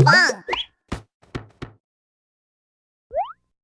啊